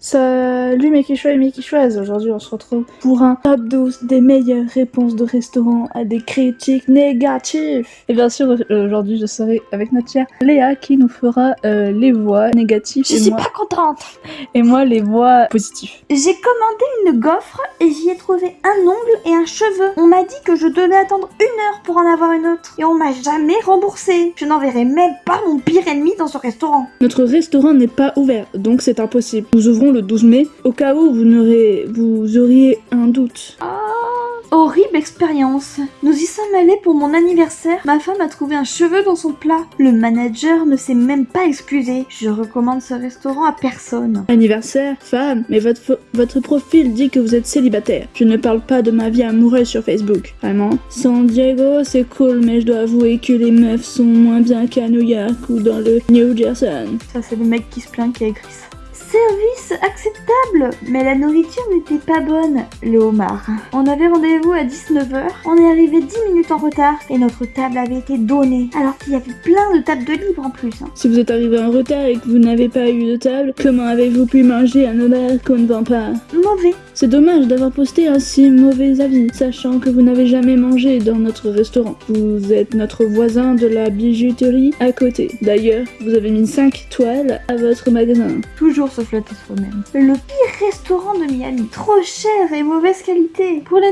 So Salut mes quichois et mes quichoises, aujourd'hui on se retrouve pour un top 12 des meilleures réponses de restaurants à des critiques négatives. Et bien sûr euh, aujourd'hui je serai avec notre chère Léa qui nous fera euh, les voix négatives Je et suis moi, pas contente. et moi les voix positives. J'ai commandé une gaufre et j'y ai trouvé un ongle et un cheveu. On m'a dit que je devais attendre une heure pour en avoir une autre. Et on m'a jamais remboursé. Je n'enverrai même pas mon pire ennemi dans ce restaurant. Notre restaurant n'est pas ouvert, donc c'est impossible. Nous ouvrons le 12 mai, au cas où vous, n'aurez- vous auriez un doute. Horrible expérience. Nous y sommes allés pour mon anniversaire. Ma femme a trouvé un cheveu dans son plat. Le manager ne s'est même pas excusé. Je recommande ce restaurant à personne. Anniversaire, femme, mais votre, votre profil dit que vous êtes célibataire. Je ne parle pas de ma vie amoureuse sur Facebook. Vraiment. San Diego, c'est cool, mais je dois avouer que les meufs sont moins bien qu'à New York ou dans le New Jersey. Ça, c'est le mec qui se plaint qui a écrit ça. Service acceptable, mais la nourriture n'était pas bonne, le homard. On avait rendez-vous à 19h, on est arrivé 10 minutes en retard et notre table avait été donnée, alors qu'il y avait plein de tables de libre en plus. hein. Si vous êtes arrivé en retard et que vous n'avez pas eu de table, comment avez-vous pu manger un homard qu'on ne vend pas? Mauvais. C'est dommage d'avoir posté un si mauvais avis, sachant que vous n'avez jamais mangé dans notre restaurant. Vous êtes notre voisin de la bijouterie à côté. D'ailleurs, vous avez mis 5 toiles à votre magasin. Toujours se flatter soi-même. Le pire restaurant de Miami. Trop cher et mauvaise qualité. Pour la,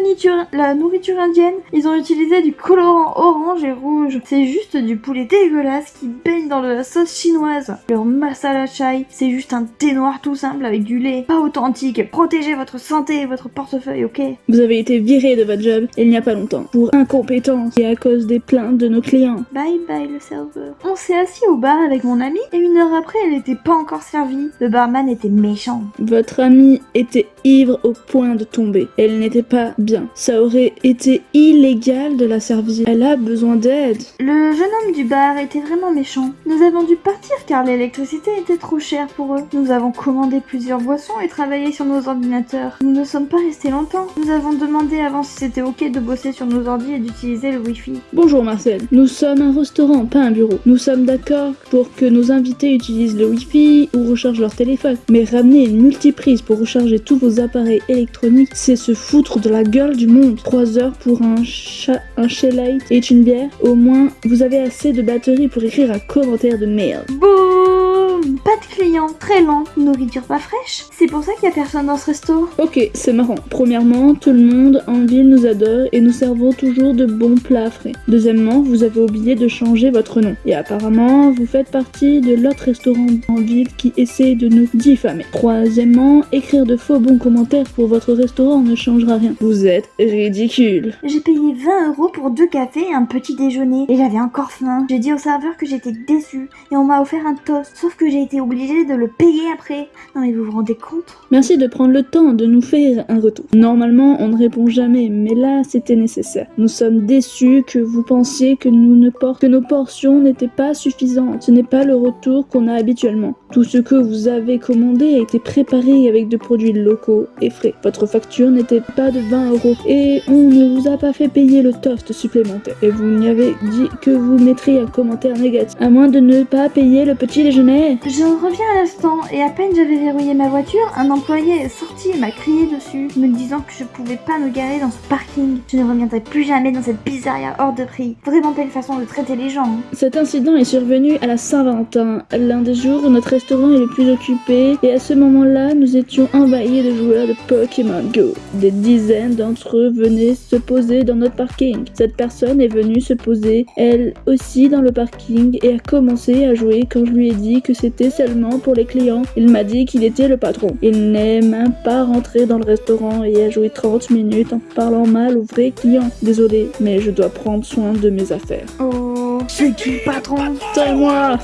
la nourriture indienne, ils ont utilisé du colorant orange et rouge. C'est juste du poulet dégueulasse qui baigne dans de la sauce chinoise. Leur masala chai, c'est juste un thé noir tout simple avec du lait. Pas authentique. Protégez votre santé et votre portefeuille, ok? Vous avez été viré de votre job il n'y a pas longtemps pour incompétence et à cause des plaintes de nos clients. Bye bye le serveur. On s'est assis au bar avec mon ami et une heure après, elle n'était pas encore servie. Le barman était méchant. Votre amie était ivre au point de tomber. Elle n'était pas bien. Ça aurait été illégal de la servir. Elle a besoin d'aide. Le jeune homme du bar était vraiment méchant. Nous avons dû partir car l'électricité était trop chère pour eux. Nous avons commandé plusieurs boissons et travaillé sur nos ordinateurs. Nous ne sommes pas restés longtemps. Nous avons demandé avant si c'était ok de bosser sur nos ordi et d'utiliser le wifi. Bonjour Marcel. Nous sommes un restaurant, pas un bureau. Nous sommes d'accord pour que nos invités utilisent le Wi-Fi ou rechargent leur téléphone. Mais ramener une multiprise pour recharger tous vos appareils électroniques, c'est se foutre de la gueule du monde. 3 heures pour un chat, un Light et une bière. Au moins, vous avez assez de batterie pour écrire un commentaire de merde. Boum Pas de clients, très lent, nourriture pas fraîche. C'est pour ça qu'il y a personne dans ce resto. Ok, c'est marrant. Premièrement, tout le monde en ville nous adore et nous servons toujours de bons plats frais. Deuxièmement, vous avez oublié de changer votre nom. Et apparemment, vous faites partie de l'autre restaurant en ville qui essaie de nous diffamer. Troisièmement, écrire de faux bons commentaires pour votre restaurant ne changera rien. Vous êtes ridicule. J'ai payé 20 euros pour deux cafés et un petit déjeuner et j'avais encore faim. J'ai dit au serveur que j'étais déçue et on m'a offert un toast, sauf que j'ai été obligée de le payer après. Non mais vous vous rendez compte? Merci de prendre le temps de nous faire un retour. Normalement, on ne répond jamais, mais là, c'était nécessaire. Nous sommes déçus que vous pensiez que, nous ne por- que nos portions n'étaient pas suffisantes. Ce n'est pas le retour qu'on a habituellement. Tout ce que vous avez commandé a été préparé avec de produits locaux et frais. Votre facture n'était pas de 20 euros et on ne vous a pas fait payer le toast supplémentaire. Et vous n'y avez dit que vous mettriez un commentaire négatif, à moins de ne pas payer le petit déjeuner. Je reviens à l'instant et à peine j'avais verrouillé ma voiture, un employé est sorti et m'a crié dessus, me disant que je pouvais pas me garer dans ce parking. Je ne reviendrai plus jamais dans cette pizzeria hors de prix. Vraiment belle façon de traiter les gens. hein. Cet incident est survenu à la Saint-Valentin, l'un des jours où notre restaurant est le plus occupé, et à ce moment-là, nous étions envahis de joueurs de Pokémon Go. Des dizaines d'entre eux venaient se poser dans notre parking. Cette personne est venue se poser, elle aussi, dans le parking, et a commencé à jouer quand je lui ai dit que c'était seulement pour les clients. Il m'a dit qu'il était le patron. Il n'est même pas rentré dans le restaurant et a joué 30 minutes en parlant mal aux vrais clients. Désolé, mais je dois prendre soin de mes affaires. Oh, c'est qui le patron C'est moi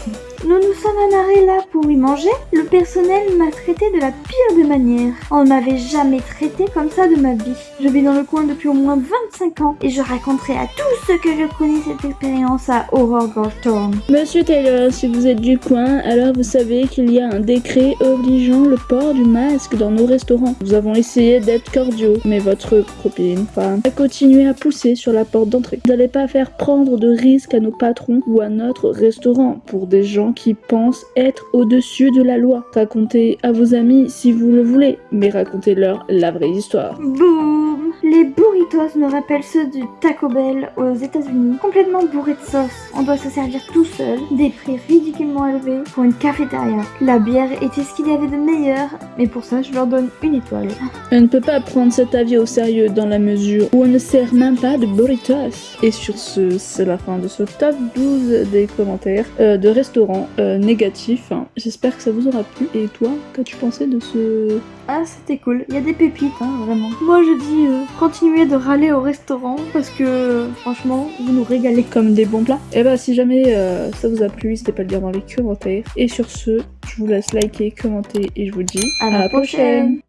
Nous nous sommes amarrés là pour y manger. Le personnel m'a traité de la pire des manières. On ne m'avait jamais traité comme ça de ma vie. Je vis dans le coin depuis au moins 25 ans et je raconterai à tous ceux que je connais cette expérience à Aurore Goldthorn. Monsieur Taylor, si vous êtes du coin, alors vous savez qu'il y a un décret obligeant le port du masque dans nos restaurants. Nous avons essayé d'être cordiaux, mais votre copine, femme, a continué à pousser sur la porte d'entrée. Vous n'allez pas faire prendre de risques à nos patrons ou à notre restaurant pour des gens qui pensent être au-dessus de la loi. Racontez à vos amis si vous le voulez, mais racontez-leur la vraie histoire. Boum me rappellent ceux du Taco Bell aux États-Unis, complètement bourrés de sauce. On doit se servir tout seul, des prix ridiculement élevés pour une cafétéria. La bière était ce qu'il y avait de meilleur, mais pour ça je leur donne une étoile. On ne peut pas prendre cet avis au sérieux dans la mesure où on ne sert même pas de burritos. Et sur ce, c'est la fin de ce top 12 des commentaires euh, de restaurants euh, négatifs. Hein. J'espère que ça vous aura plu. Et toi, qu'as-tu pensé de ce... Ah c'était cool, il y a des pépites, hein, vraiment. Moi je dis euh, continuez de râler au restaurant parce que franchement vous nous régalez. comme des bons plats. Et bah si jamais euh, ça vous a plu, n'hésitez pas à le dire dans les commentaires. Et sur ce, je vous laisse liker, commenter et je vous dis À la prochaine.